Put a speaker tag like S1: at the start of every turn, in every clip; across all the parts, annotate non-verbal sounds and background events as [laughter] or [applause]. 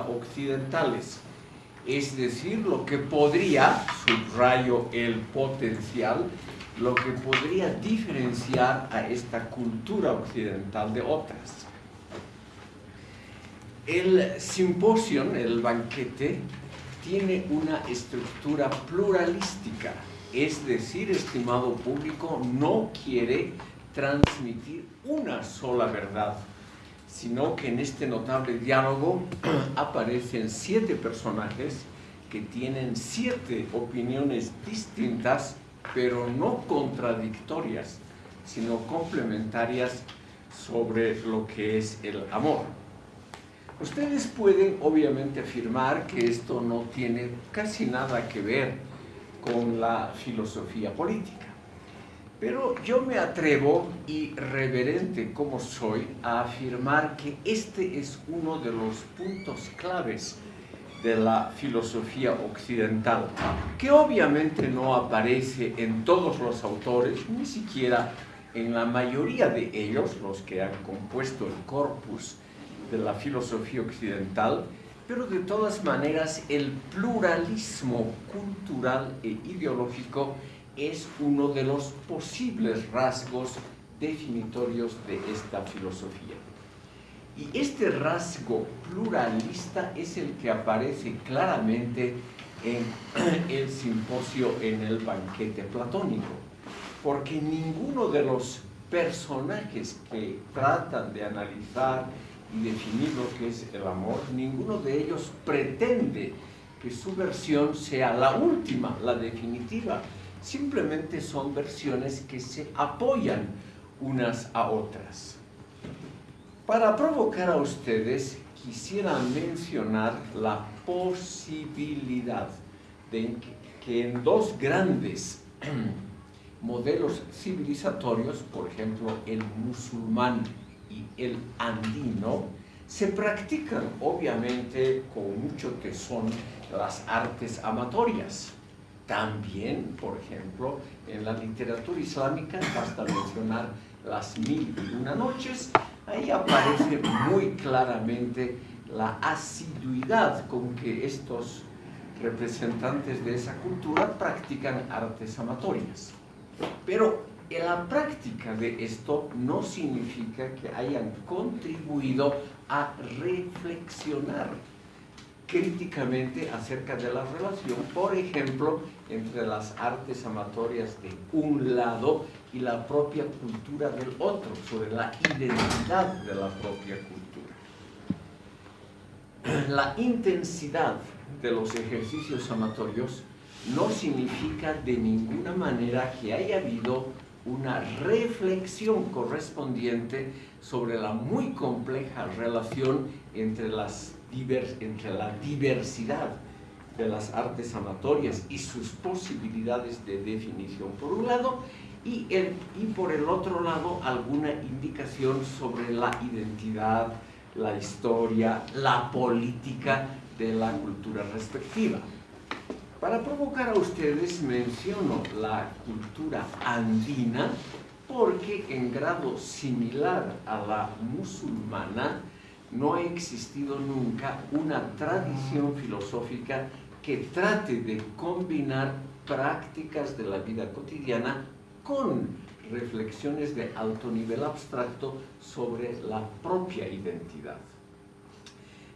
S1: occidentales, es decir, lo que podría, subrayo el potencial, lo que podría diferenciar a esta cultura occidental de otras. El simposio, el banquete, tiene una estructura pluralística, es decir, estimado público, no quiere transmitir una sola verdad, sino que en este notable diálogo [clears throat] aparecen siete personajes que tienen siete opiniones distintas, pero no contradictorias, sino complementarias sobre lo que es el amor. Ustedes pueden obviamente afirmar que esto no tiene casi nada que ver con la filosofía política. Pero yo me atrevo, irreverente como soy, a afirmar que este es uno de los puntos claves de la filosofía occidental, que obviamente no aparece en todos los autores, ni siquiera en la mayoría de ellos, los que han compuesto el corpus de la filosofía occidental, pero de todas maneras el pluralismo cultural e ideológico es uno de los posibles rasgos definitorios de esta filosofía. Y este rasgo pluralista es el que aparece claramente en [clears throat] el simposio en el banquete platónico, porque ninguno de los personajes que tratan de analizar y definir lo que es el amor, ninguno de ellos pretende que su versión sea la última, la definitiva. Simplemente son versiones que se apoyan unas a otras. Para provocar a ustedes, quisiera mencionar la posibilidad de que en dos grandes [clears throat] modelos civilizatorios, por ejemplo, el musulmán y el andino, se practican obviamente con mucho tesón las artes amatorias. También, por ejemplo, en la literatura islámica, basta mencionar las mil y una noches, ahí aparece muy claramente la asiduidad con que estos representantes de esa cultura practican artes amatorias. Pero la práctica de esto no significa que hayan contribuido a reflexionar críticamente acerca de la relación, por ejemplo, entre las artes amatorias de un lado y la propia cultura del otro, sobre la identidad de la propia cultura. [clears throat] La intensidad de los ejercicios amatorios no significa de ninguna manera que haya habido una reflexión correspondiente sobre la muy compleja relación entre, las entre la diversidad de las artes amatorias y sus posibilidades de definición por un lado y, el, y por el otro lado alguna indicación sobre la identidad, la historia, la política de la cultura respectiva. Para provocar a ustedes menciono la cultura andina porque en grado similar a la musulmana no ha existido nunca una tradición filosófica que trate de combinar prácticas de la vida cotidiana con reflexiones de alto nivel abstracto sobre la propia identidad.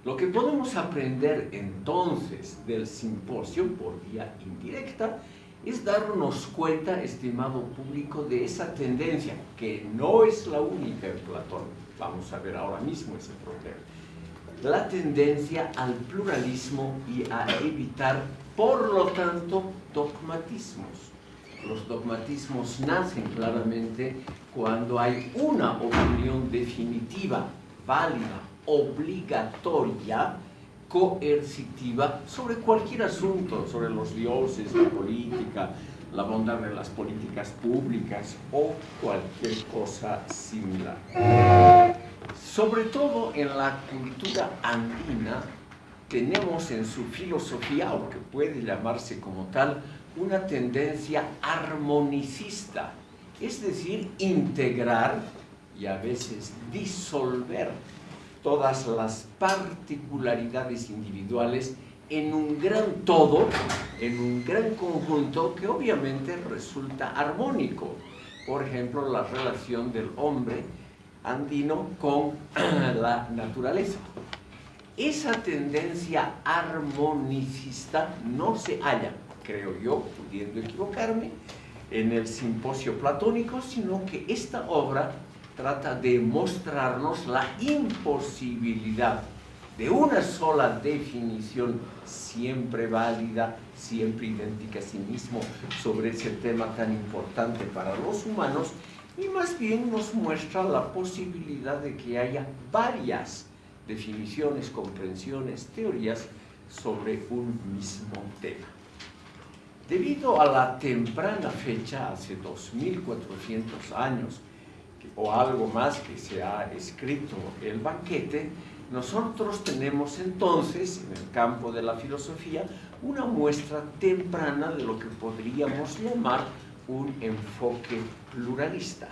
S1: Lo que podemos aprender entonces del simposio por vía indirecta es darnos cuenta, estimado público, de esa tendencia, que no es la única en Platón. Vamos a ver ahora mismo ese problema. La tendencia al pluralismo y a evitar, por lo tanto, dogmatismos. Los dogmatismos nacen claramente cuando hay una opinión definitiva, válida, obligatoria, coercitiva, sobre cualquier asunto, sobre los dioses, la política, la bondad de las políticas públicas o cualquier cosa similar. Sobre todo en la cultura andina tenemos en su filosofía, aunque puede llamarse como tal, una tendencia armonicista, es decir, integrar y a veces disolver todas las particularidades individuales en un gran todo, en un gran conjunto que obviamente resulta armónico. Por ejemplo, la relación del hombre andino con [clears throat] la naturaleza. Esa tendencia armonicista no se halla, creo yo, pudiendo equivocarme, en el simposio platónico, sino que esta obra trata de mostrarnos la imposibilidad de una sola definición siempre válida, siempre idéntica a sí mismo sobre ese tema tan importante para los humanos y más bien nos muestra la posibilidad de que haya varias definiciones, comprensiones, teorías sobre un mismo tema. Debido a la temprana fecha, hace 2400 años, o algo más que se ha escrito el banquete, nosotros tenemos entonces, en el campo de la filosofía, una muestra temprana de lo que podríamos llamar un enfoque pluralista.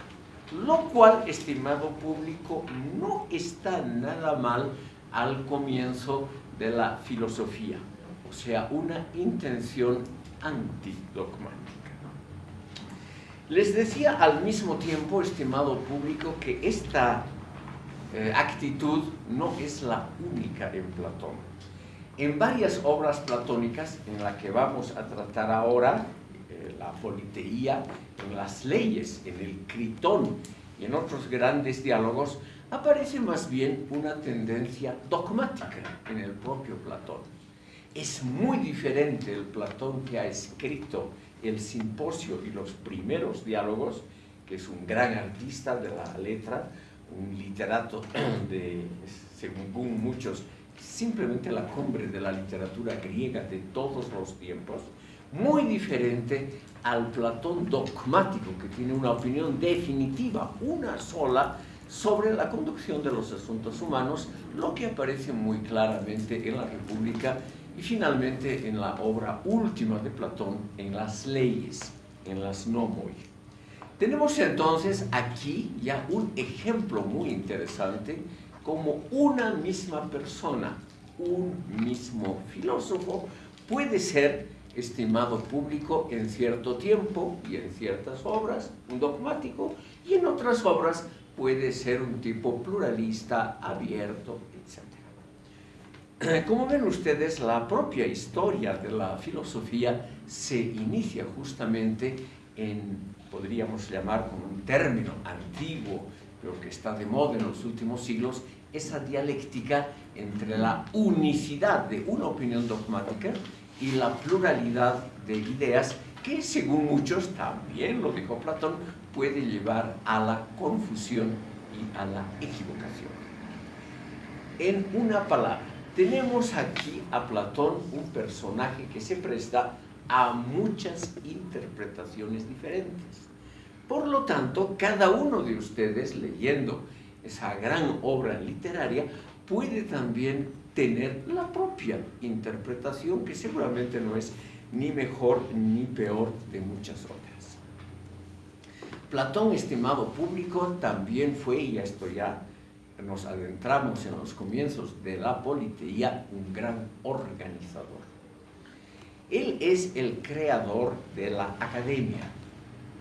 S1: Lo cual, estimado público, no está nada mal al comienzo de la filosofía. O sea, una intención antidogmática. Les decía al mismo tiempo, estimado público, que esta eh, actitud no es la única en Platón. En varias obras platónicas, en la que vamos a tratar ahora, eh, la politeía, en las leyes, en el critón y en otros grandes diálogos, aparece más bien una tendencia dogmática en el propio Platón. Es muy diferente el Platón que ha escrito el simposio y los primeros diálogos, que es un gran artista de la letra, un literato [clears throat] de, según muchos, simplemente la cumbre de la literatura griega de todos los tiempos, muy diferente al Platón dogmático, que tiene una opinión definitiva, una sola, sobre la conducción de los asuntos humanos, lo que aparece muy claramente en la República y finalmente en la obra última de Platón, en las leyes, en las nomoi. Tenemos entonces aquí ya un ejemplo muy interesante como una misma persona, un mismo filósofo, puede ser estimado público en cierto tiempo y en ciertas obras, un dogmático, y en otras obras puede ser un tipo pluralista, abierto, etc. [clears throat] Como ven ustedes, la propia historia de la filosofía se inicia justamente en podríamos llamar como un término antiguo, pero que está de moda en los últimos siglos, esa dialéctica entre la unicidad de una opinión dogmática y la pluralidad de ideas que, según muchos, también lo dijo Platón, puede llevar a la confusión y a la equivocación. En una palabra, tenemos aquí a Platón un personaje que se presta a muchas interpretaciones diferentes. Por lo tanto, cada uno de ustedes leyendo esa gran obra literaria puede también tener la propia interpretación que seguramente no es ni mejor ni peor de muchas otras. Platón, estimado público, también fue, y esto ya nos adentramos en los comienzos de la politeía, un gran organizador. Él es el creador de la academia,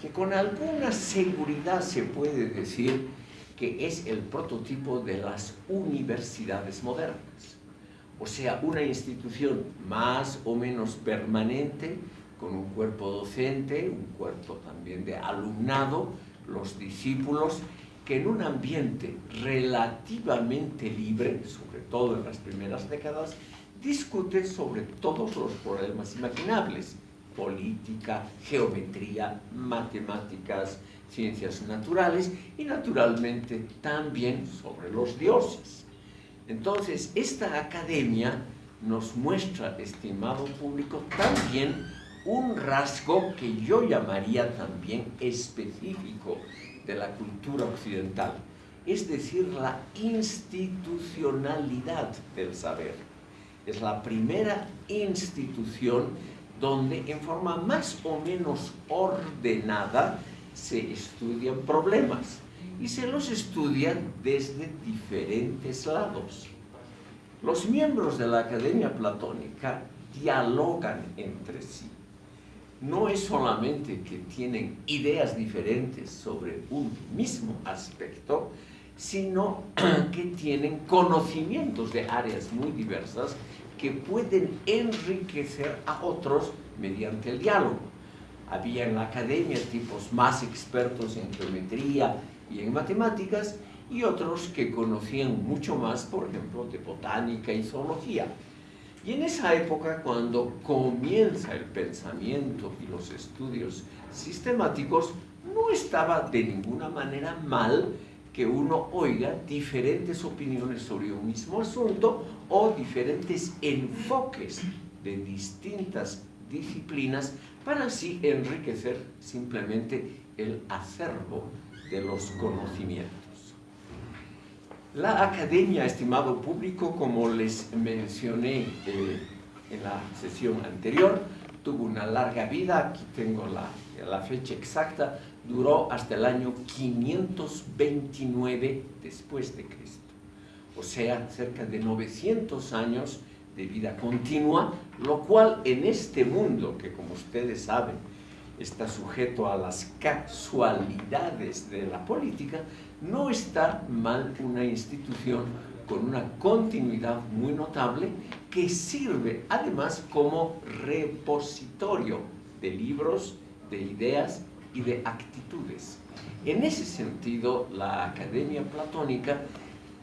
S1: que con alguna seguridad se puede decir que es el prototipo de las universidades modernas. O sea, una institución más o menos permanente, con un cuerpo docente, un cuerpo también de alumnado, los discípulos, que en un ambiente relativamente libre, sobre todo en las primeras décadas, discute sobre todos los problemas imaginables, política, geometría, matemáticas, ciencias naturales y naturalmente también sobre los dioses. Entonces, esta academia nos muestra, estimado público, también un rasgo que yo llamaría también específico de la cultura occidental, es decir, la institucionalidad del saber es la primera institución donde en forma más o menos ordenada se estudian problemas. y se los estudia desde diferentes lados. Los miembros de la Academia Platónica dialogan entre sí. No es solamente que tienen ideas diferentes sobre un mismo aspecto, sino [clears throat] que tienen conocimientos de áreas muy diversas que pueden enriquecer a otros mediante el diálogo. Había en la academia tipos más expertos en geometría y en matemáticas y otros que conocían mucho más, por ejemplo, de botánica y zoología. Y en esa época, cuando comienza el pensamiento y los estudios sistemáticos, no estaba de ninguna manera mal que uno oiga diferentes opiniones sobre un mismo asunto o diferentes enfoques de distintas disciplinas para así enriquecer simplemente el acervo de los conocimientos. La academia, estimado público, como les mencioné eh, en la sesión anterior, tuvo una larga vida, aquí tengo la, la fecha exacta, duró hasta el año 529 después de Cristo. O sea, cerca de 900 años de vida continua, lo cual en este mundo, que como ustedes saben, está sujeto a las casualidades de la política, no está mal una institución con una continuidad muy notable que sirve además como repositorio de libros, de ideas y de actitudes. En ese sentido, la Academia Platónica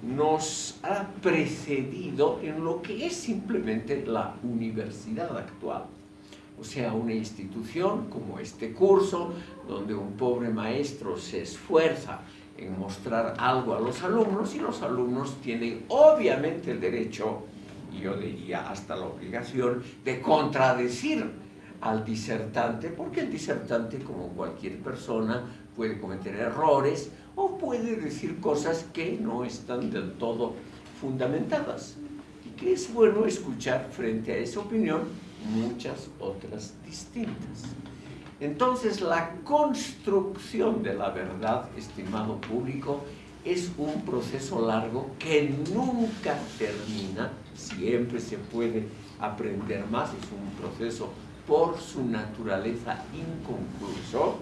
S1: nos ha precedido en lo que es simplemente la universidad actual. O sea, una institución como este curso, donde un pobre maestro se esfuerza en mostrar algo a los alumnos y los alumnos tienen obviamente el derecho, y yo diría hasta la obligación, de contradecir al disertante, porque el disertante, como cualquier persona, puede cometer errores o puede decir cosas que no están del todo fundamentadas. Y que es bueno escuchar frente a esa opinión muchas otras distintas. Entonces, la construcción de la verdad, estimado público, es un proceso largo que nunca termina, siempre se puede aprender más, es un proceso por su naturaleza inconcluso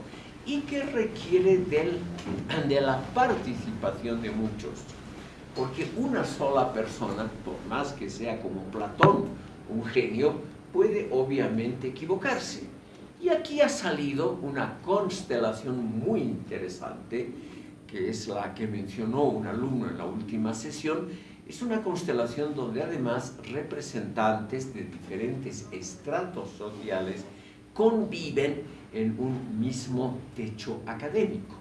S1: y que requiere de la participación de muchos. Porque una sola persona, por más que sea como Platón, un genio, puede obviamente equivocarse. Y aquí ha salido una constelación muy interesante, que es la que mencionó un alumno en la última sesión, es una constelación donde además representantes de diferentes estratos sociales conviven en un mismo techo académico.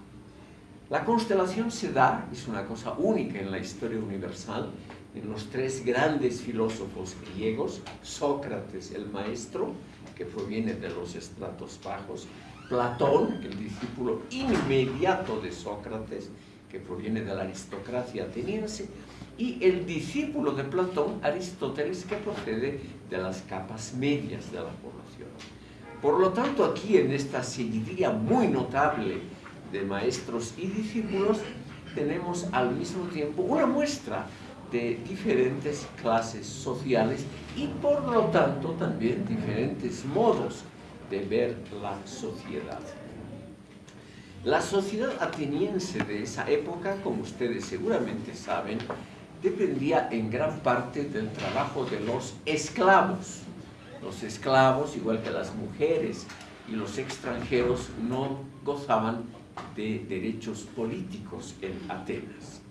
S1: La constelación se da, es una cosa única en la historia universal, en los tres grandes filósofos griegos, Sócrates el maestro, que proviene de los estratos bajos, Platón, el discípulo inmediato de Sócrates, que proviene de la aristocracia ateniense, y el discípulo de Platón, Aristóteles, que procede de las capas medias de la población. Por lo tanto, aquí en esta seguidilla muy notable de maestros y discípulos, tenemos al mismo tiempo una muestra de diferentes clases sociales y por lo tanto también diferentes modos de ver la sociedad. La sociedad ateniense de esa época, como ustedes seguramente saben, dependía en gran parte del trabajo de los esclavos. Los esclavos, igual que las mujeres y los extranjeros, no gozaban de derechos políticos en Atenas.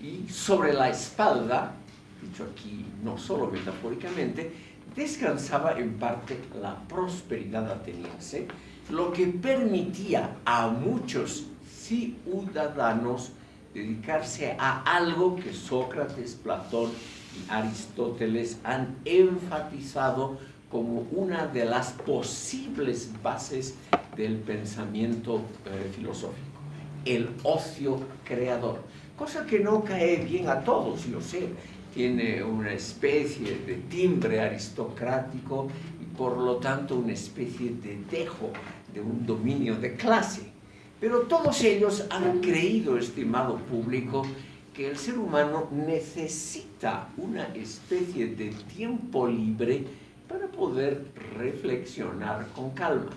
S1: Y sobre la espalda, dicho aquí no solo metafóricamente, descansaba en parte la prosperidad ateniense, lo que permitía a muchos ciudadanos dedicarse a algo que Sócrates, Platón y Aristóteles han enfatizado como una de las posibles bases del pensamiento eh, filosófico, el ocio creador, cosa que no cae bien a todos, yo sé, tiene una especie de timbre aristocrático y por lo tanto una especie de dejo de un dominio de clase Pero todos ellos han creído, estimado público, que el ser humano necesita una especie de tiempo libre para poder reflexionar con calma.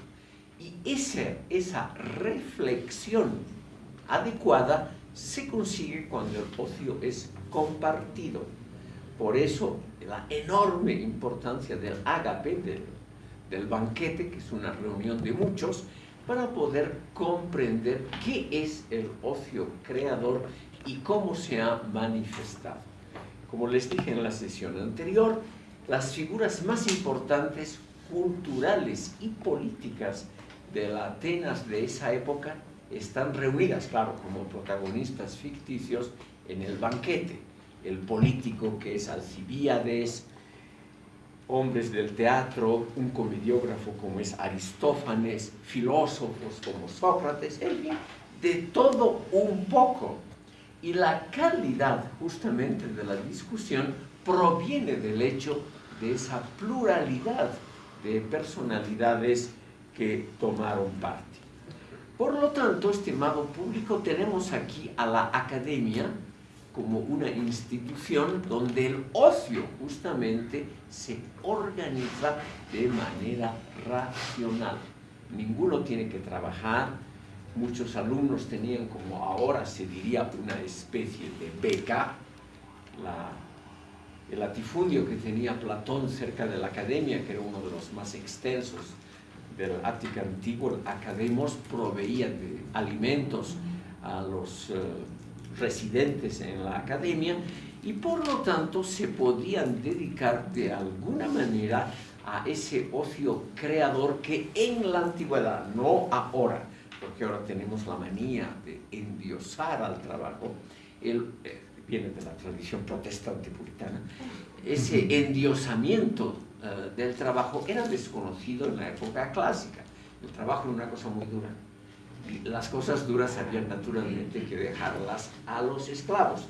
S1: Y esa, esa reflexión adecuada se consigue cuando el ocio es compartido. Por eso la enorme importancia del ágape, del, banquete, que es una reunión de muchos, para poder comprender qué es el ocio creador y cómo se ha manifestado. Como les dije en la sesión anterior, las figuras más importantes culturales y políticas de la Atenas de esa época están reunidas, claro, como protagonistas ficticios en el banquete. El político que es Alcibíades, hombres del teatro, un comediógrafo como es Aristófanes, filósofos como Sócrates, en fin, de todo un poco. Y la calidad justamente de la discusión proviene del hecho de esa pluralidad de personalidades que tomaron parte. Por lo tanto, estimado público, tenemos aquí a la academia como una institución donde el ocio justamente se organiza de manera racional. Ninguno tiene que trabajar, muchos alumnos tenían como ahora se diría una especie de beca, el latifundio que tenía Platón cerca de la academia, que era uno de los más extensos del Ática antiguo, Academos proveía de alimentos a los eh, residentes en la academia y por lo tanto se podían dedicar de alguna manera a ese ocio creador que en la antigüedad, no ahora, porque ahora tenemos la manía de endiosar al trabajo, él eh, viene de la tradición protestante puritana, ese endiosamiento eh, del trabajo era desconocido en la época clásica. El trabajo era una cosa muy dura. Las cosas duras habían naturalmente que dejarlas a los esclavos,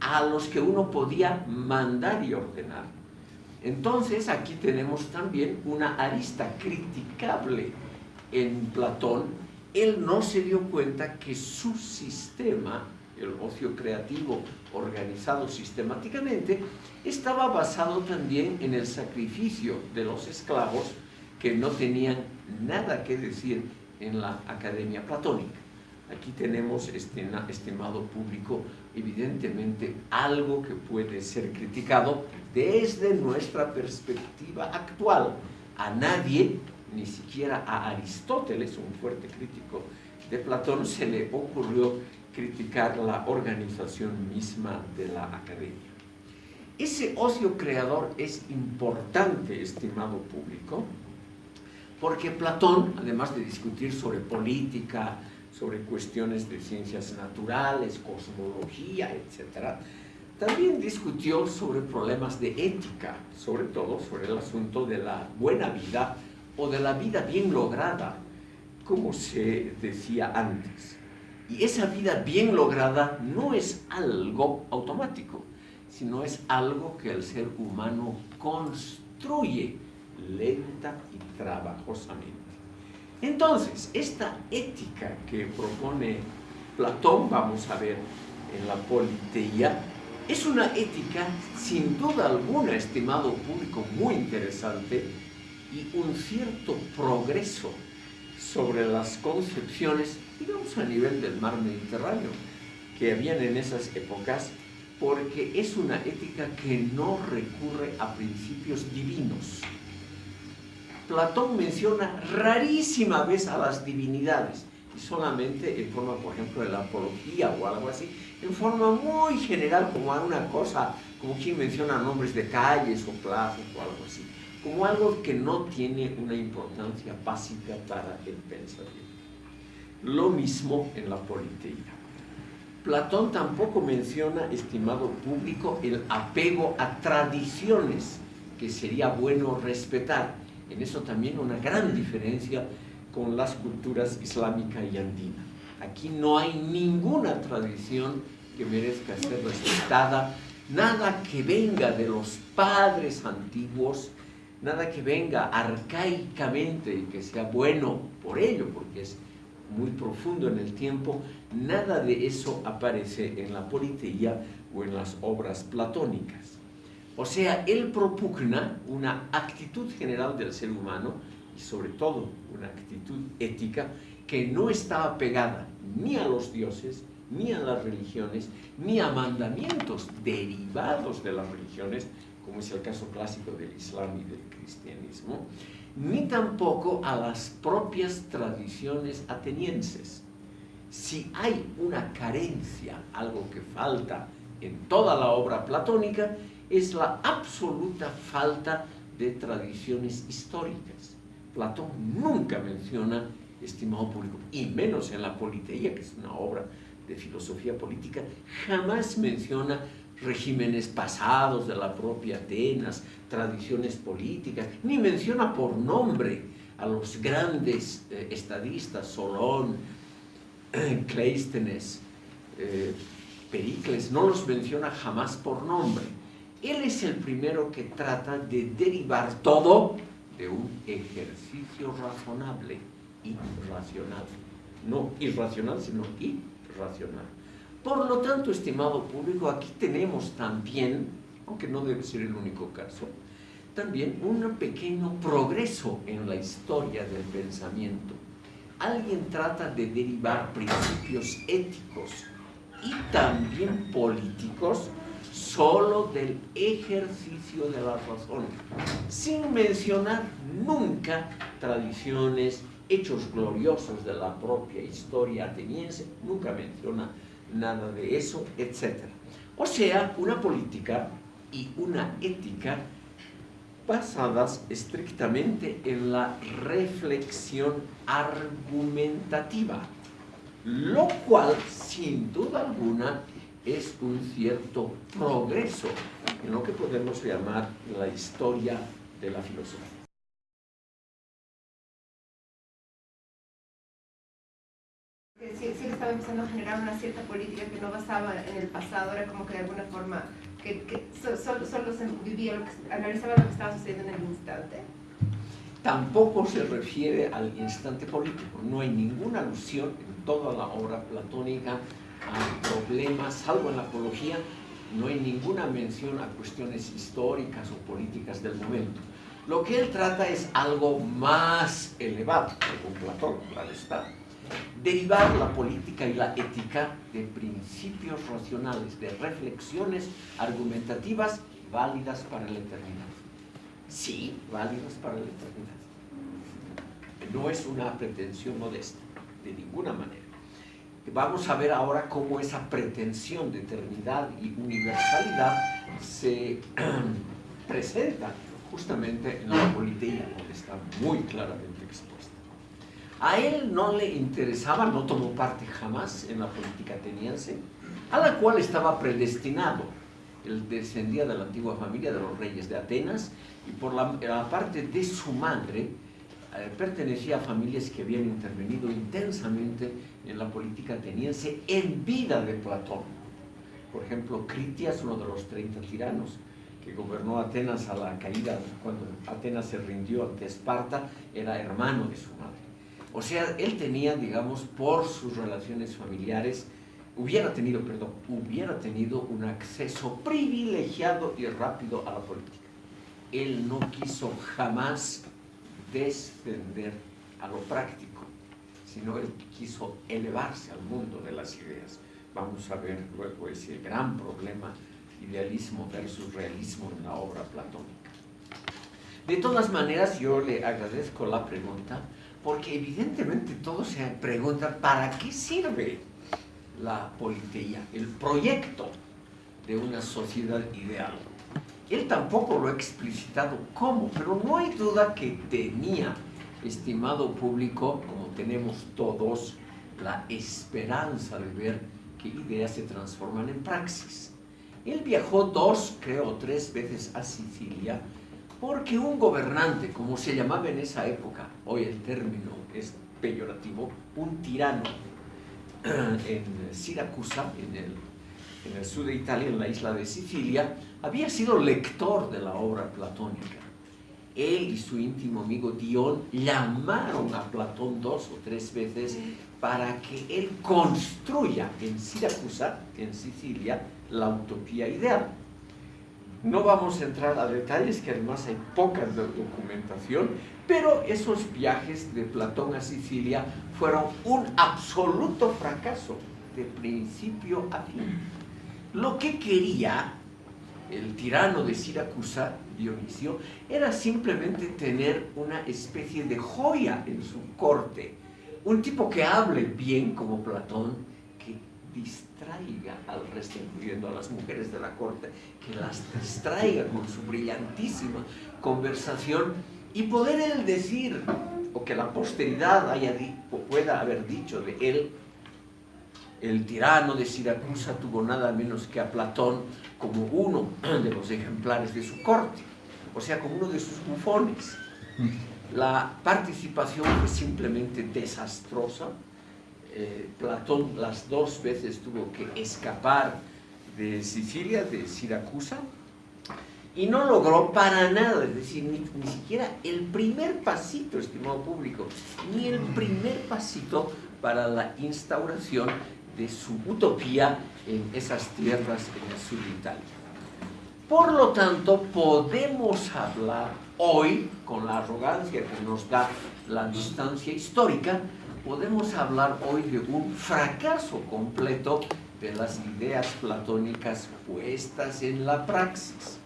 S1: a los que uno podía mandar y ordenar. Entonces aquí tenemos también una arista criticable en Platón. Él no se dio cuenta que su sistema el ocio creativo organizado sistemáticamente, estaba basado también en el sacrificio de los esclavos que no tenían nada que decir en la academia platónica. Aquí tenemos, este, estimado público, evidentemente algo que puede ser criticado desde nuestra perspectiva actual. A nadie, ni siquiera a Aristóteles, un fuerte crítico de Platón, se le ocurrió criticar la organización misma de la academia. Ese ocio creador es importante, estimado público, porque Platón, además de discutir sobre política, sobre cuestiones de ciencias naturales, cosmología, etc., también discutió sobre problemas de ética, sobre todo sobre el asunto de la buena vida o de la vida bien lograda, como se decía antes. Y esa vida bien lograda no es algo automático, sino es algo que el ser humano construye lenta y trabajosamente. Entonces, esta ética que propone Platón, vamos a ver en la Politeía, es una ética sin duda alguna, estimado público, muy interesante y un cierto progreso sobre las concepciones digamos a nivel del mar Mediterráneo, que habían en esas épocas, porque es una ética que no recurre a principios divinos. Platón menciona rarísima vez a las divinidades, y solamente en forma, por ejemplo, de la apología o algo así, en forma muy general, como una cosa, como quien menciona nombres de calles o plazas o algo así, como algo que no tiene una importancia básica para el pensamiento. Lo mismo en la politeía. Platón tampoco menciona, estimado público, el apego a tradiciones que sería bueno respetar. En eso también una gran diferencia con las culturas islámica y andina. Aquí no hay ninguna tradición que merezca ser respetada, nada que venga de los padres antiguos, nada que venga arcaicamente y que sea bueno por ello, porque es muy profundo en el tiempo, nada de eso aparece en la politeía o en las obras platónicas. O sea, él propugna una actitud general del ser humano y sobre todo una actitud ética que no está apegada ni a los dioses, ni a las religiones, ni a mandamientos derivados de las religiones, como es el caso clásico del Islam y del cristianismo, ni tampoco a las propias tradiciones atenienses. Si hay una carencia, algo que falta en toda la obra platónica, es la absoluta falta de tradiciones históricas. Platón nunca menciona estimado público, y menos en la Politeía, que es una obra de filosofía política, jamás menciona regímenes pasados de la propia Atenas, tradiciones políticas, ni menciona por nombre a los grandes eh, estadistas, Solón, [clears throat] Cleístenes, eh, Pericles, no los menciona jamás por nombre. Él es el primero que trata de derivar todo de un ejercicio razonable y racional. No irracional, sino irracional. Por lo tanto, estimado público, aquí tenemos también, aunque no debe ser el único caso, también un pequeño progreso en la historia del pensamiento. Alguien trata de derivar principios éticos y también políticos solo del ejercicio de la razón, sin mencionar nunca tradiciones, hechos gloriosos de la propia historia ateniense, nunca menciona nada de eso, etc. O sea, una política y una ética basadas estrictamente en la reflexión argumentativa, lo cual, sin duda alguna, es un cierto progreso en lo que podemos llamar la historia de la filosofía.
S2: Estaba empezando a generar una cierta política que no basaba en el pasado, era como que de alguna forma, solo, se vivía, lo que, analizaba lo que estaba sucediendo en el instante.
S1: Tampoco se refiere al instante político, no hay ninguna alusión en toda la obra platónica a problemas, salvo en la apología, no hay ninguna mención a cuestiones históricas o políticas del momento. Lo que él trata es algo más elevado, con Platón, claro está. Derivar la política y la ética de principios racionales, de reflexiones argumentativas válidas para la eternidad. Sí, válidas para la eternidad. No es una pretensión modesta, de ninguna manera. Vamos a ver ahora cómo esa pretensión de eternidad y universalidad se [clears throat] presenta justamente en la politeía, donde está muy claramente. A él no le interesaba, no tomó parte jamás en la política ateniense, a la cual estaba predestinado. Él descendía de la antigua familia de los reyes de Atenas y por la, parte de su madre, eh, pertenecía a familias que habían intervenido intensamente en la política ateniense en vida de Platón. Por ejemplo, Critias, uno de los 30 tiranos que gobernó Atenas a la caída, cuando Atenas se rindió ante Esparta, era hermano de su madre. O sea, él tenía, digamos, por sus relaciones familiares, hubiera tenido, perdón, hubiera tenido un acceso privilegiado y rápido a la política. Él no quiso jamás descender a lo práctico, sino él quiso elevarse al mundo de las ideas. Vamos a ver luego ese gran problema, idealismo versus realismo en la obra platónica. De todas maneras, yo le agradezco la pregunta, porque evidentemente todos se preguntan, ¿para qué sirve la politeía, el proyecto de una sociedad ideal? Él tampoco lo ha explicitado cómo, pero no hay duda que tenía, estimado público, como tenemos todos, la esperanza de ver que ideas se transforman en praxis. Él viajó dos, creo, tres veces a Sicilia porque un gobernante, como se llamaba en esa época, hoy el término es peyorativo, un tirano [clears throat] en Siracusa, en el en el sur de Italia, en la isla de Sicilia, había sido lector de la obra platónica él y su íntimo amigo Dion llamaron a Platón dos o tres veces para que él construya en Siracusa, en Sicilia, la utopía ideal. No vamos a entrar a detalles, que además hay poca documentación, pero esos viajes de Platón a Sicilia fueron un absoluto fracaso, de principio a fin. Lo que quería el tirano de Siracusa, Dionisio, era simplemente tener una especie de joya en su corte. Un tipo que hable bien como Platón, que distraiga al resto, incluyendo a las mujeres de la corte, que las distraiga con su brillantísima conversación y poder él decir, o que la posteridad haya pueda haber dicho de él, el tirano de Siracusa tuvo nada menos que a Platón como uno de los ejemplares de su corte, o sea, como uno de sus bufones. La participación fue simplemente desastrosa. Eh, Platón las dos veces tuvo que escapar de Sicilia, de Siracusa, y no logró para nada, es decir, ni, ni, siquiera el primer pasito, estimado público, ni el primer pasito para la instauración de su utopía en esas tierras en el sur de Italia. Por lo tanto, podemos hablar hoy, con la arrogancia que nos da la distancia histórica, podemos hablar hoy de un fracaso completo de las ideas platónicas puestas en la praxis.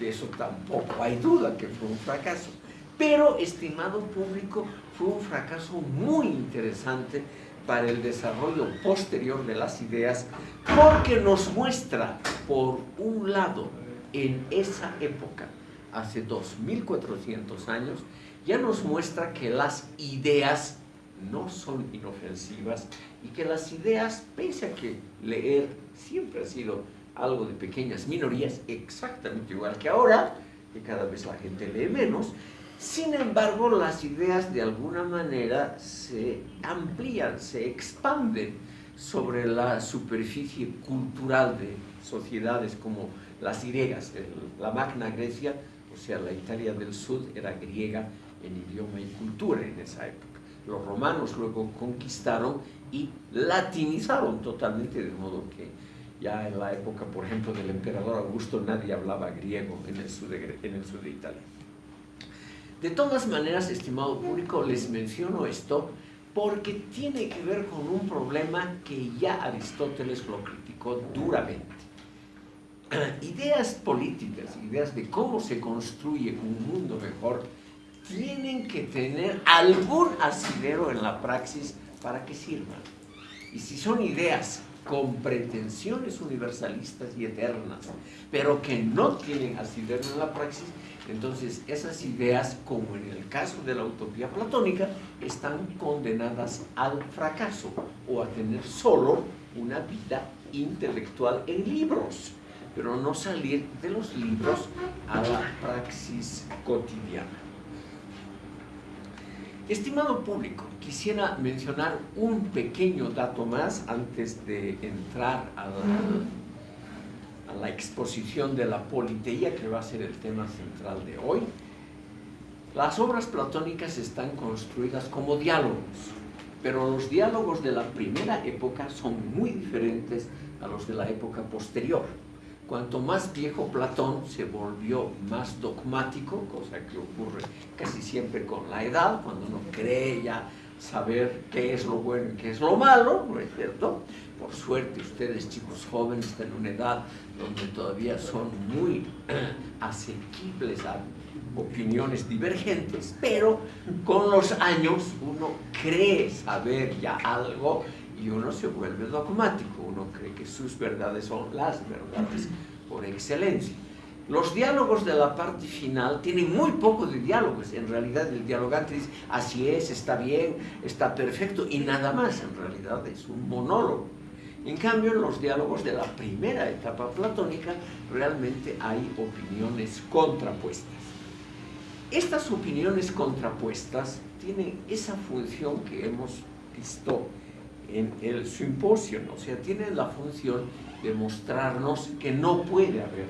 S1: De eso tampoco hay duda que fue un fracaso. Pero, estimado público, fue un fracaso muy interesante para el desarrollo posterior de las ideas porque nos muestra, por un lado, en esa época, hace 2400 años, ya nos muestra que las ideas no son inofensivas y que las ideas, pese a que leer siempre ha sido algo de pequeñas minorías, exactamente igual que ahora, que cada vez la gente lee menos, sin embargo, las ideas de alguna manera se amplían, se expanden sobre la superficie cultural de sociedades como las griegas. La Magna Grecia, o sea, la Italia del Sur, era griega en idioma y cultura en esa época. Los romanos luego conquistaron y latinizaron totalmente, de modo que ya en la época, por ejemplo, del emperador Augusto, nadie hablaba griego en el sur de, Italia. De todas maneras, estimado público, les menciono esto porque tiene que ver con un problema que ya Aristóteles lo criticó duramente. [clears throat] Ideas políticas, ideas de cómo se construye un mundo mejor, tienen que tener algún asidero en la praxis para que sirvan. Y si son ideas con pretensiones universalistas y eternas, pero que no tienen asidero en la praxis, entonces, esas ideas, como en el caso de la utopía platónica, están condenadas al fracaso o a tener solo una vida intelectual en libros, pero no salir de los libros a la praxis cotidiana. Estimado público, quisiera mencionar un pequeño dato más antes de entrar a la exposición de la politeía, que va a ser el tema central de hoy. Las obras platónicas están construidas como diálogos, pero los diálogos de la primera época son muy diferentes a los de la época posterior. Cuanto más viejo Platón se volvió más dogmático, cosa que ocurre casi siempre con la edad, cuando uno cree ya saber qué es lo bueno y qué es lo malo, ¿no es cierto? Por suerte ustedes chicos jóvenes están en una edad donde todavía son muy [clears throat] asequibles a opiniones divergentes, pero con los años uno cree saber ya algo y uno se vuelve dogmático, uno cree que sus verdades son las verdades por excelencia. Los diálogos de la parte final tienen muy poco de diálogos. En realidad el dialogante dice, así es, está bien, está perfecto, y nada más. En realidad es un monólogo. En cambio, en los diálogos de la primera etapa platónica realmente hay opiniones contrapuestas. Estas opiniones contrapuestas tienen esa función que hemos visto en el simposio, o sea, tienen la función de mostrarnos que no puede haber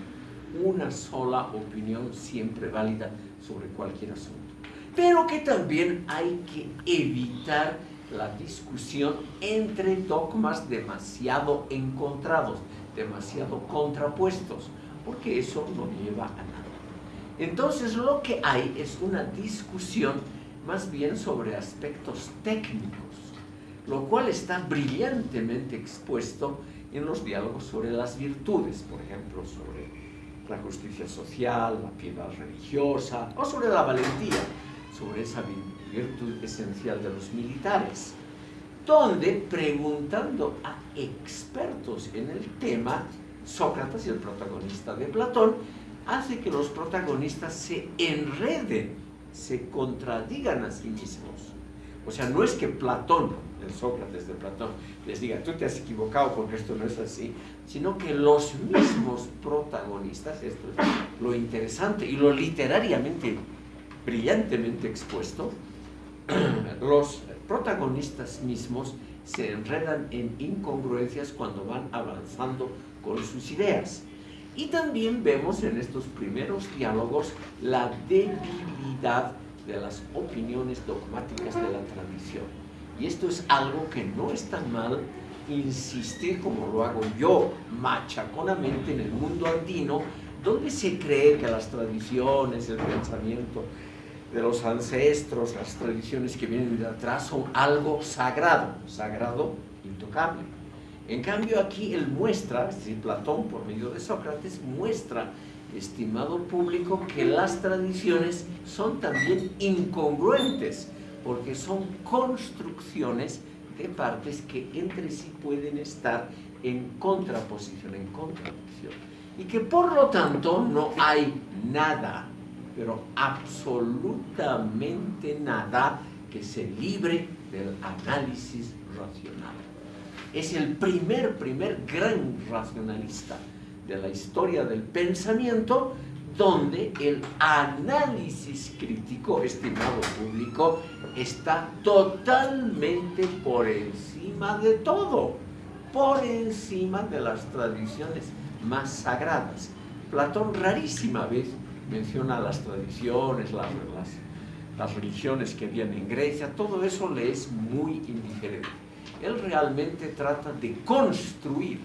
S1: una sola opinión siempre válida sobre cualquier asunto. Pero que también hay que evitar la discusión entre dogmas demasiado encontrados, demasiado contrapuestos, porque eso no lleva a nada. Entonces lo que hay es una discusión más bien sobre aspectos técnicos, lo cual está brillantemente expuesto en los diálogos sobre las virtudes, por ejemplo, sobre la justicia social, la piedad religiosa o sobre la valentía, sobre esa virtud esencial de los militares, donde preguntando a expertos en el tema, Sócrates, el protagonista de Platón, hace que los protagonistas se enreden, se contradigan a sí mismos. O sea, no es que Platón, el Sócrates de Platón, les diga, tú te has equivocado porque esto no es así, sino que los mismos protagonistas, esto es lo interesante y lo literariamente, brillantemente expuesto, [clears throat] los protagonistas mismos se enredan en incongruencias cuando van avanzando con sus ideas. Y también vemos en estos primeros diálogos la debilidad de las opiniones dogmáticas de la tradición. Y esto es algo que no es tan mal insistir como lo hago yo machaconamente en el mundo andino, donde se cree que las tradiciones, el pensamiento de los ancestros, las tradiciones que vienen de atrás son algo sagrado, sagrado, intocable. En cambio aquí él muestra, es decir, Platón por medio de Sócrates, muestra estimado público, que las tradiciones son también incongruentes, porque son construcciones de partes que entre sí pueden estar en contraposición, en contradicción. Y que por lo tanto no hay nada, pero absolutamente nada que se libre del análisis racional. Es el primer, primer gran racionalista de la historia del pensamiento donde el análisis crítico, estimado público, está totalmente por encima de todo, por encima de las tradiciones más sagradas. Platón rarísima vez menciona las tradiciones, las, las, las religiones que habían en Grecia, todo eso le es muy indiferente. Él realmente trata de construir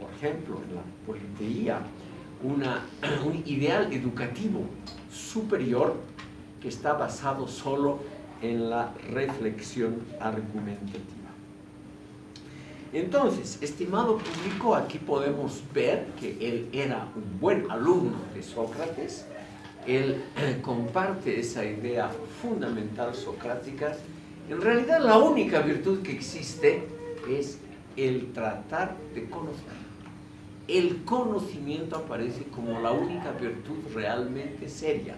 S1: por ejemplo, en la politeía, una, [clears throat] un ideal educativo superior que está basado solo en la reflexión argumentativa. Entonces, estimado público, aquí podemos ver que él era un buen alumno de Sócrates, él [clears throat] comparte esa idea fundamental socrática. En realidad, la única virtud que existe es el tratar de conocer el conocimiento aparece como la única virtud realmente seria.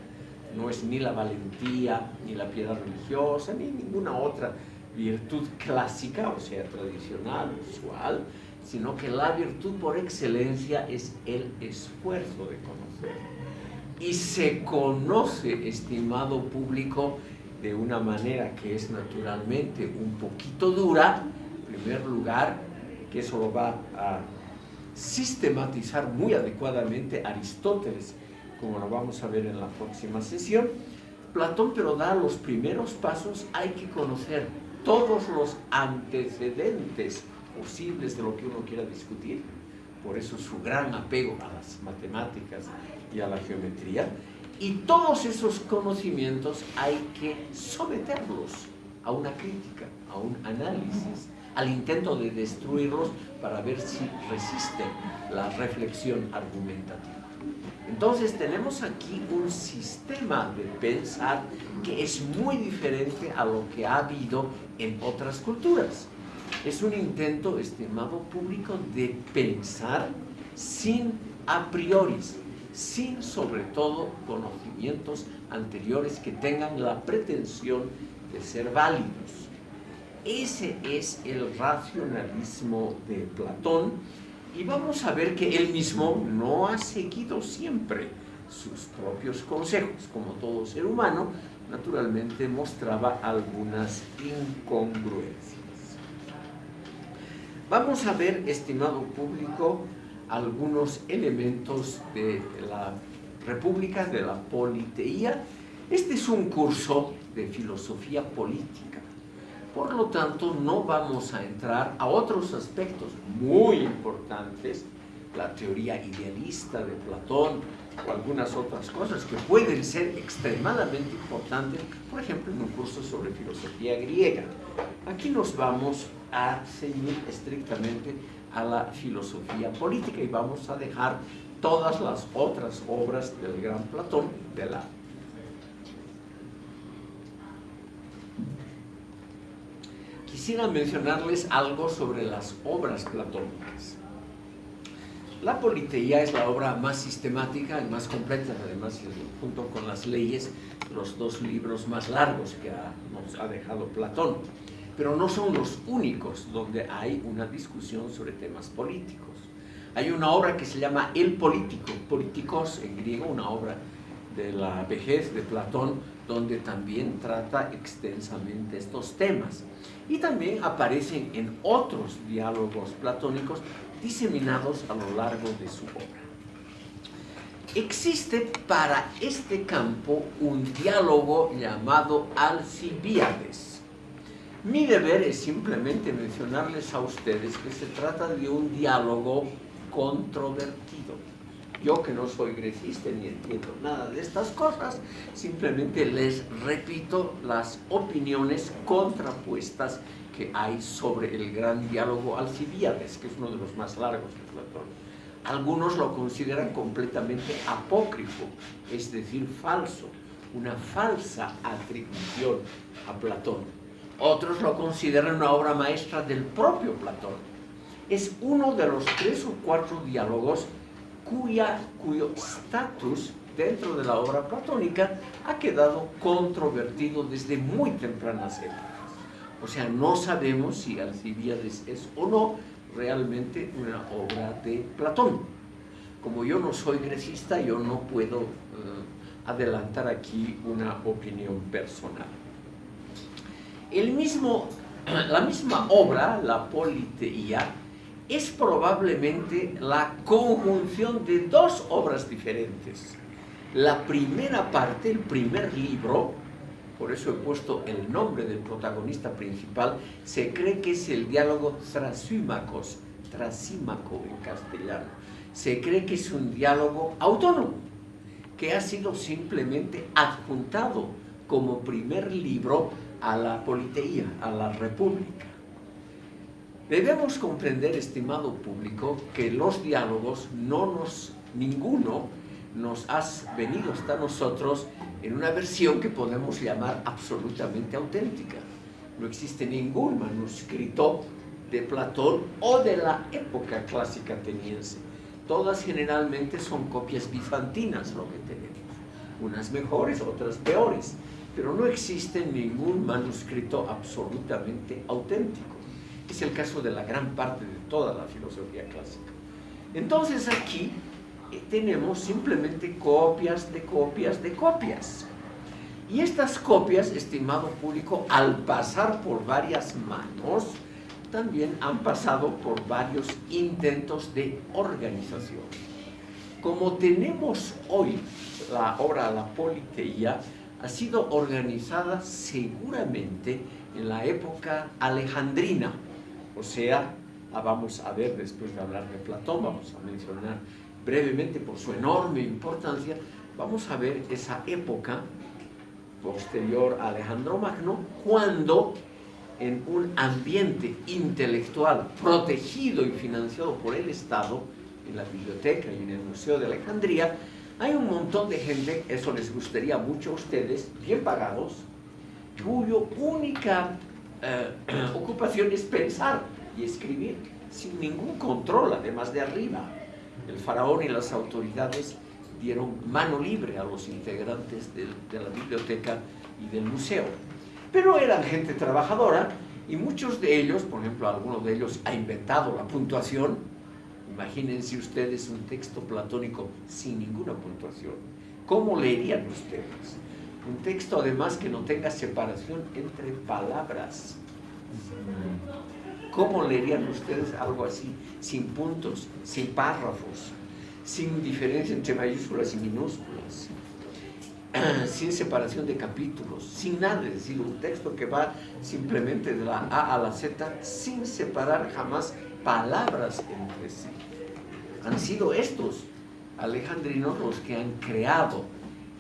S1: No es ni la valentía, ni la piedad religiosa, ni ninguna otra virtud clásica, o sea, tradicional, usual, sino que la virtud por excelencia es el esfuerzo de conocer. Y se conoce, estimado público, de una manera que es naturalmente un poquito dura, en primer lugar, que eso lo va a sistematizar muy adecuadamente Aristóteles, como lo vamos a ver en la próxima sesión. Platón pero da los primeros pasos, hay que conocer todos los antecedentes posibles de lo que uno quiera discutir, por eso su gran apego a las matemáticas y a la geometría, y todos esos conocimientos hay que someterlos a una crítica, a un análisis, al intento de destruirlos para ver si resisten la reflexión argumentativa. Entonces tenemos aquí un sistema de pensar que es muy diferente a lo que ha habido en otras culturas. Es un intento, estimado público, de pensar sin a priori, sin sobre todo conocimientos anteriores que tengan la pretensión de ser válidos. Ese es el racionalismo de Platón y vamos a ver que él mismo no ha seguido siempre sus propios consejos. Como todo ser humano, naturalmente mostraba algunas incongruencias. Vamos a ver, estimado público, algunos elementos de la República, de la politeía. Este es un curso de filosofía política. Por lo tanto, no vamos a entrar a otros aspectos muy importantes, la teoría idealista de Platón o algunas otras cosas que pueden ser extremadamente importantes, por ejemplo, en un curso sobre filosofía griega. Aquí nos vamos a ceñir estrictamente a la filosofía política y vamos a dejar todas las otras obras del gran Platón de lado. Quisiera mencionarles algo sobre las obras platónicas. La Politeía es la obra más sistemática y más completa, además, junto con las leyes, los dos libros más largos que nos ha dejado Platón pero no son los únicos donde hay una discusión sobre temas políticos. Hay una obra que se llama El Político, Políticos en griego, una obra de la vejez de Platón, donde también trata extensamente estos temas. Y también aparecen en otros diálogos platónicos diseminados a lo largo de su obra. Existe para este campo un diálogo llamado Alcibiades, mi deber es simplemente mencionarles a ustedes que se trata de un diálogo controvertido. Yo que no soy grecista ni entiendo nada de estas cosas, simplemente les repito las opiniones contrapuestas que hay sobre el gran diálogo Alcibiades, que es uno de los más largos de Platón. Algunos lo consideran completamente apócrifo, es decir, falso, una falsa atribución a Platón otros lo consideran una obra maestra del propio Platón. Es uno de los tres o cuatro diálogos cuya, cuyo estatus dentro de la obra platónica ha quedado controvertido desde muy tempranas épocas. O sea, no sabemos si Alcibiades es o no realmente una obra de Platón. Como yo no soy grecista, yo no puedo eh, adelantar aquí una opinión personal. El mismo, la misma obra, la Politeía, es probablemente la conjunción de dos obras diferentes. La primera parte, el primer libro, por eso he puesto el nombre del protagonista principal, se cree que es el diálogo Trasímacos, Trasímaco en castellano. Se cree que es un diálogo autónomo, que ha sido simplemente adjuntado como primer libro a la politeía, a la república. Debemos comprender, estimado público, que los diálogos no nos, ninguno nos ha venido hasta nosotros en una versión que podemos llamar absolutamente auténtica. No existe ningún manuscrito de Platón o de la época clásica ateniense. Todas generalmente son copias bizantinas lo que tenemos. Unas mejores, otras peores pero no existe ningún manuscrito absolutamente auténtico. Es el caso de la gran parte de toda la filosofía clásica. Entonces aquí eh, tenemos simplemente copias de copias de copias. Y estas copias, estimado público, al pasar por varias manos, también han pasado por varios intentos de organización. Como tenemos hoy la obra La Politeía, ha sido organizada seguramente en la época alejandrina, o sea, vamos a ver después de hablar de Platón, vamos a mencionar brevemente por su enorme importancia, vamos a ver esa época posterior a Alejandro Magno, cuando en un ambiente intelectual protegido y financiado por el Estado, en la biblioteca y en el Museo de Alejandría, hay un montón de gente, eso les gustaría mucho a ustedes, bien pagados, cuyo única eh, [clears throat] ocupación es pensar y escribir, sin ningún control, además de arriba. El faraón y las autoridades dieron mano libre a los integrantes de, de la biblioteca y del museo. Pero eran gente trabajadora y muchos de ellos, por ejemplo, alguno de ellos ha inventado la puntuación, Imagínense ustedes un texto platónico sin ninguna puntuación. ¿Cómo leerían ustedes? Un texto además que no tenga separación entre palabras. ¿Cómo leerían ustedes algo así? Sin puntos, sin párrafos, sin diferencia entre mayúsculas y minúsculas, [clears throat] sin separación de capítulos, sin nada, es decir, un texto que va simplemente de la A a la Z sin separar jamás palabras entre sí. Han sido estos alejandrinos los que han creado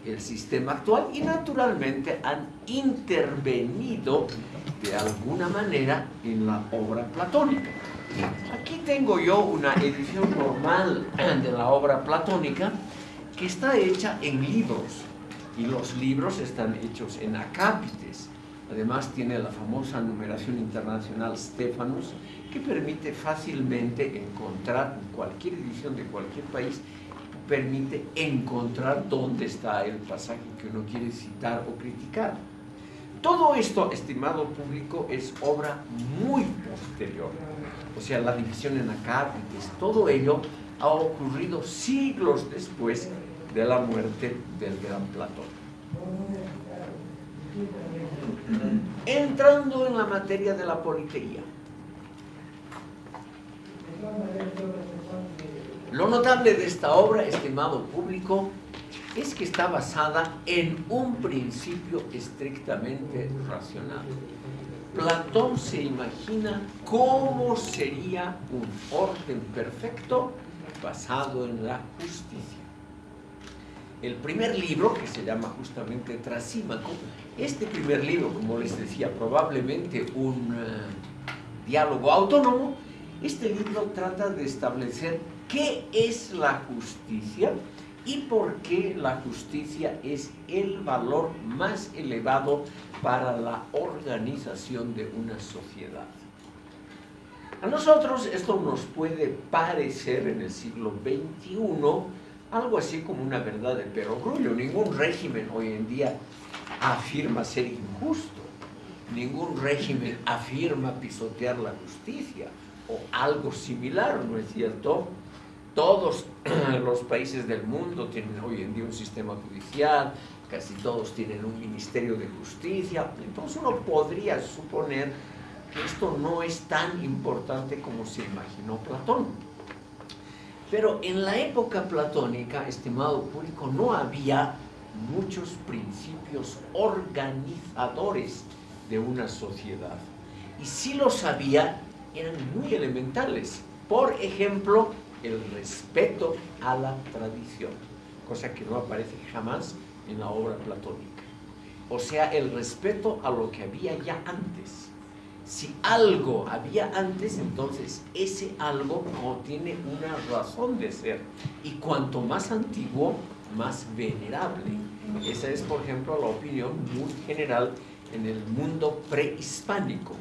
S1: el sistema actual y naturalmente han intervenido de alguna manera en la obra platónica. Aquí tengo yo una edición normal de la obra platónica que está hecha en libros y los libros están hechos en acápites. Además tiene la famosa numeración internacional Stephanus que permite fácilmente encontrar en cualquier edición de cualquier país permite encontrar dónde está el pasaje que uno quiere citar o criticar. Todo esto, estimado público, es obra muy posterior. O sea, la división en acápites, todo ello ha ocurrido siglos después de la muerte del gran Platón. Entrando en la materia de la politeía. Lo notable de esta obra, estimado público, es que está basada en un principio estrictamente racional. Platón se imagina cómo sería un orden perfecto basado en la justicia. El primer libro, que se llama justamente Trasímaco, este primer libro, como les decía, probablemente un eh, diálogo autónomo, este libro trata de establecer qué es la justicia y por qué la justicia es el valor más elevado para la organización de una sociedad. A nosotros esto nos puede parecer en el siglo XXI algo así como una verdad de perogrullo. Ningún régimen hoy en día afirma ser injusto. Ningún régimen afirma pisotear la justicia o algo similar, ¿no es cierto? Todos [clears throat] los países del mundo tienen hoy en día un sistema judicial, casi todos tienen un ministerio de justicia, entonces uno podría suponer que esto no es tan importante como se imaginó Platón. Pero en la época platónica, estimado público, no había muchos principios organizadores de una sociedad. Y si los había, eran muy elementales. Por ejemplo, el respeto a la tradición, cosa que no aparece jamás en la obra platónica. O sea, el respeto a lo que había ya antes. Si algo había antes, entonces ese algo no tiene una razón de ser. Y cuanto más antiguo, más venerable. Esa es, por ejemplo, la opinión muy general en el mundo prehispánico.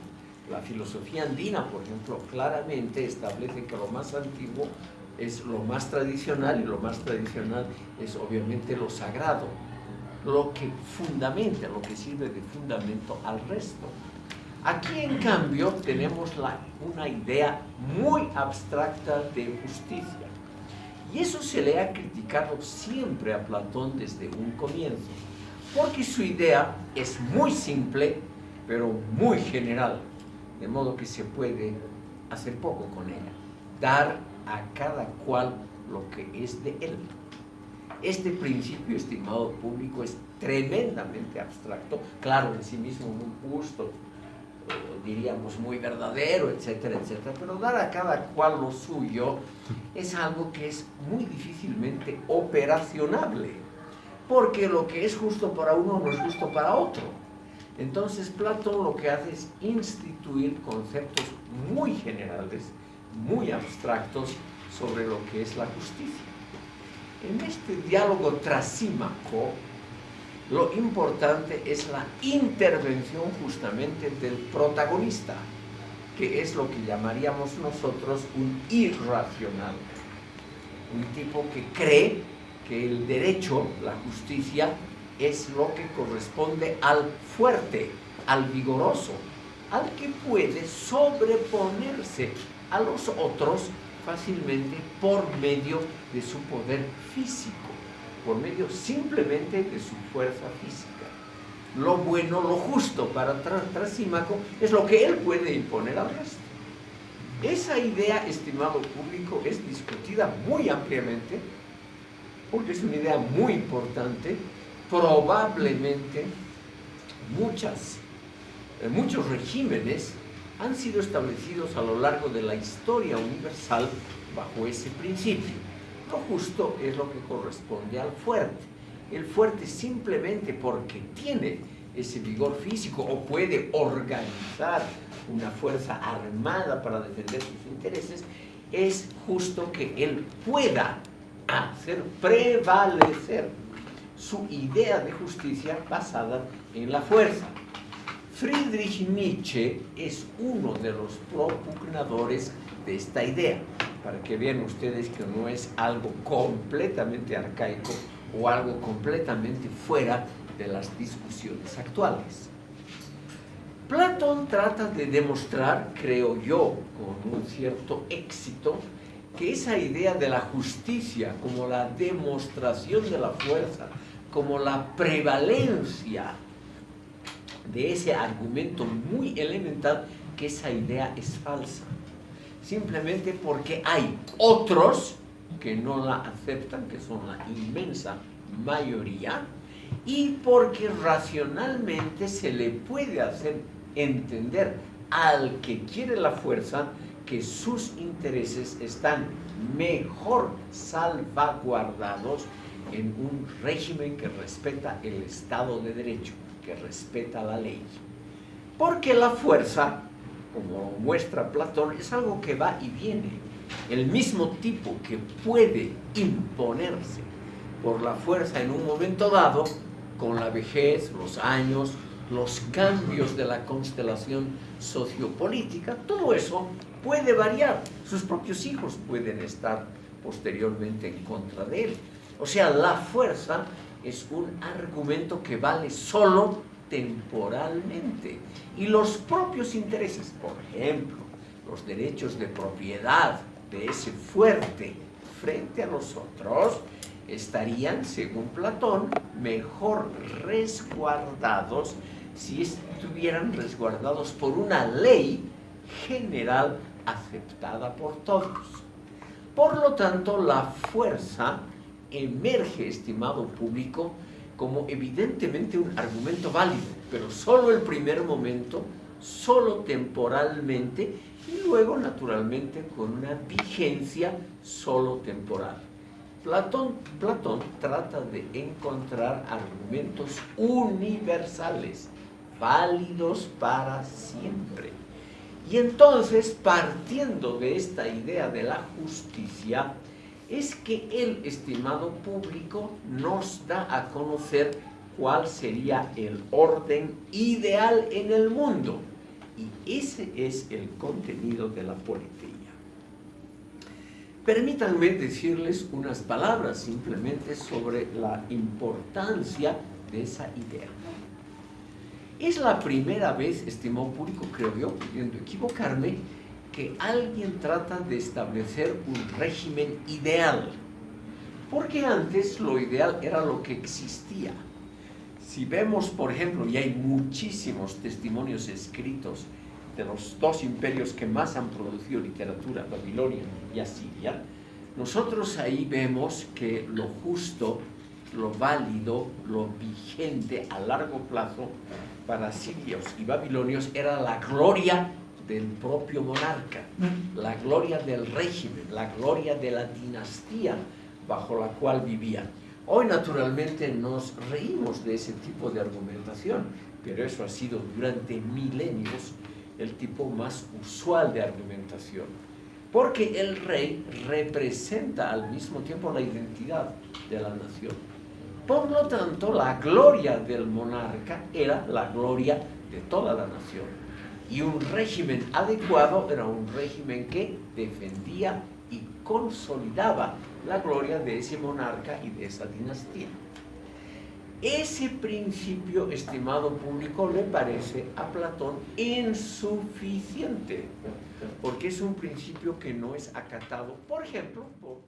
S1: La filosofía andina, por ejemplo, claramente establece que lo más antiguo es lo más tradicional y lo más tradicional es obviamente lo sagrado, lo que fundamenta, lo que sirve de fundamento al resto. Aquí en cambio tenemos una idea muy abstracta de justicia y eso se le ha criticado siempre a Platón desde un comienzo, porque su idea es muy simple pero muy general, de modo que se puede hacer poco con ella. Dar a cada cual lo que es de él. Este principio, estimado público, es tremendamente abstracto, claro, en sí mismo muy justo, diríamos muy verdadero, etcétera, etcétera, pero dar a cada cual lo suyo es algo que es muy difícilmente operacionable, porque lo que es justo para uno no es justo para otro. Entonces Platón lo que hace es instituir conceptos muy generales, muy abstractos sobre lo que es la justicia. En este diálogo trasímaco, lo importante es la intervención justamente del protagonista, que es lo que llamaríamos nosotros un irracional. Un tipo que cree que el derecho, la justicia, es lo que corresponde al fuerte, al vigoroso, al que puede sobreponerse a los otros fácilmente por medio de su poder físico, por medio simplemente de su fuerza física. Lo bueno, lo justo para Trasímaco es lo que él puede imponer al resto. Esa idea, estimado público, es discutida muy ampliamente, porque es una idea muy importante, probablemente eh, muchos regímenes han sido establecidos a lo largo de la historia universal bajo ese principio. Lo justo es lo que corresponde al fuerte. El fuerte simplemente porque tiene ese vigor físico o puede organizar una fuerza armada para defender sus intereses, es justo que él pueda hacer prevalecer su idea de justicia basada en la fuerza. Friedrich Nietzsche es uno de los propugnadores de esta idea, para que vean ustedes que no es algo completamente arcaico o algo completamente fuera de las discusiones actuales. Platón trata de demostrar, creo yo, con un cierto éxito, que esa idea de la justicia como la demostración de la fuerza, como la prevalencia de ese argumento muy elemental, que esa idea es falsa. Simplemente porque hay otros que no la aceptan, que son la inmensa mayoría, y porque racionalmente se le puede hacer entender al que quiere la fuerza que sus intereses están mejor salvaguardados en un régimen que respeta el Estado de Derecho, que respeta la ley. Porque la fuerza, como muestra Platón, es algo que va y viene. El mismo tipo que puede imponerse por la fuerza en un momento dado, con la vejez, los años, los cambios de la constelación sociopolítica, todo eso puede variar. Sus propios hijos pueden estar posteriormente en contra de él. O sea, la fuerza es un argumento que vale solo temporalmente. Y los propios intereses, por ejemplo, los derechos de propiedad de ese fuerte frente a los otros, estarían, según Platón, mejor resguardados si estuvieran resguardados por una ley general aceptada por todos. Por lo tanto, la fuerza emerge, estimado público, como evidentemente un argumento válido, pero solo el primer momento, solo temporalmente y luego naturalmente con una vigencia solo temporal. Platón, Platón trata de encontrar argumentos universales, válidos para siempre. Y entonces, partiendo de esta idea de la justicia, es que el estimado público nos da a conocer cuál sería el orden ideal en el mundo. Y ese es el contenido de la política. Permítanme decirles unas palabras simplemente sobre la importancia de esa idea. Es la primera vez, estimado público, creo yo, pudiendo equivocarme, que alguien trata de establecer un régimen ideal. Porque antes lo ideal era lo que existía. Si vemos, por ejemplo, y hay muchísimos testimonios escritos de los dos imperios que más han producido literatura, Babilonia y Asiria, nosotros ahí vemos que lo justo, lo válido, lo vigente a largo plazo para asirios y babilonios era la gloria del propio monarca, la gloria del régimen, la gloria de la dinastía bajo la cual vivían. Hoy naturalmente nos reímos de ese tipo de argumentación, pero eso ha sido durante milenios el tipo más usual de argumentación. Porque el rey representa al mismo tiempo la identidad de la nación. Por lo tanto, la gloria del monarca era la gloria de toda la nación. Y un régimen adecuado era un régimen que defendía y consolidaba la gloria de ese monarca y de esa dinastía. Ese principio, estimado público, le parece a Platón insuficiente, porque es un principio que no es acatado, por ejemplo, por